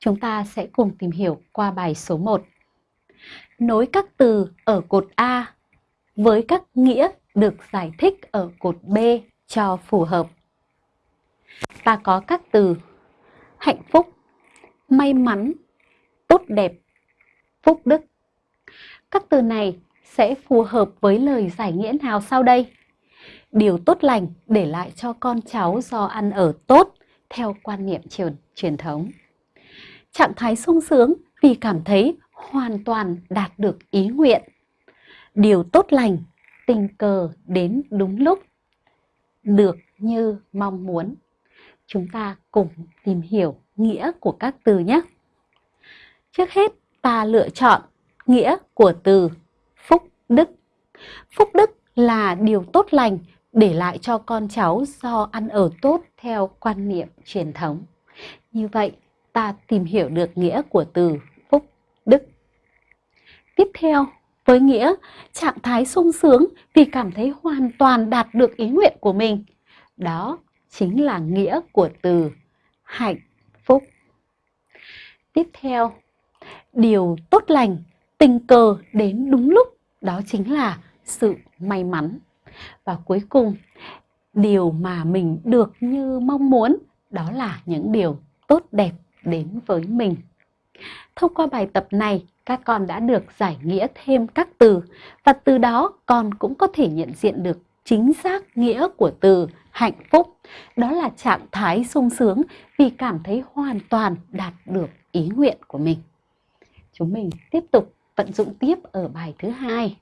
Chúng ta sẽ cùng tìm hiểu qua bài số 1. Nối các từ ở cột A với các nghĩa được giải thích ở cột B cho phù hợp. Ta có các từ hạnh phúc, may mắn, tốt đẹp, phúc đức. Các từ này sẽ phù hợp với lời giải nghĩa nào sau đây? Điều tốt lành để lại cho con cháu do ăn ở tốt theo quan niệm truyền, truyền thống. Trạng thái sung sướng vì cảm thấy hoàn toàn đạt được ý nguyện. Điều tốt lành, tình cờ đến đúng lúc, được như mong muốn. Chúng ta cùng tìm hiểu nghĩa của các từ nhé. Trước hết, ta lựa chọn nghĩa của từ phúc đức. Phúc đức là điều tốt lành để lại cho con cháu do ăn ở tốt theo quan niệm truyền thống. Như vậy, ta tìm hiểu được nghĩa của từ phúc đức. Tiếp theo, với nghĩa trạng thái sung sướng vì cảm thấy hoàn toàn đạt được ý nguyện của mình. Đó chính là nghĩa của từ hạnh phúc. Tiếp theo, điều tốt lành, tình cờ đến đúng lúc, đó chính là sự may mắn. Và cuối cùng, điều mà mình được như mong muốn, đó là những điều tốt đẹp đến với mình. Thông qua bài tập này, các con đã được giải nghĩa thêm các từ và từ đó con cũng có thể nhận diện được chính xác nghĩa của từ hạnh phúc. Đó là trạng thái sung sướng vì cảm thấy hoàn toàn đạt được ý nguyện của mình. Chúng mình tiếp tục vận dụng tiếp ở bài thứ hai.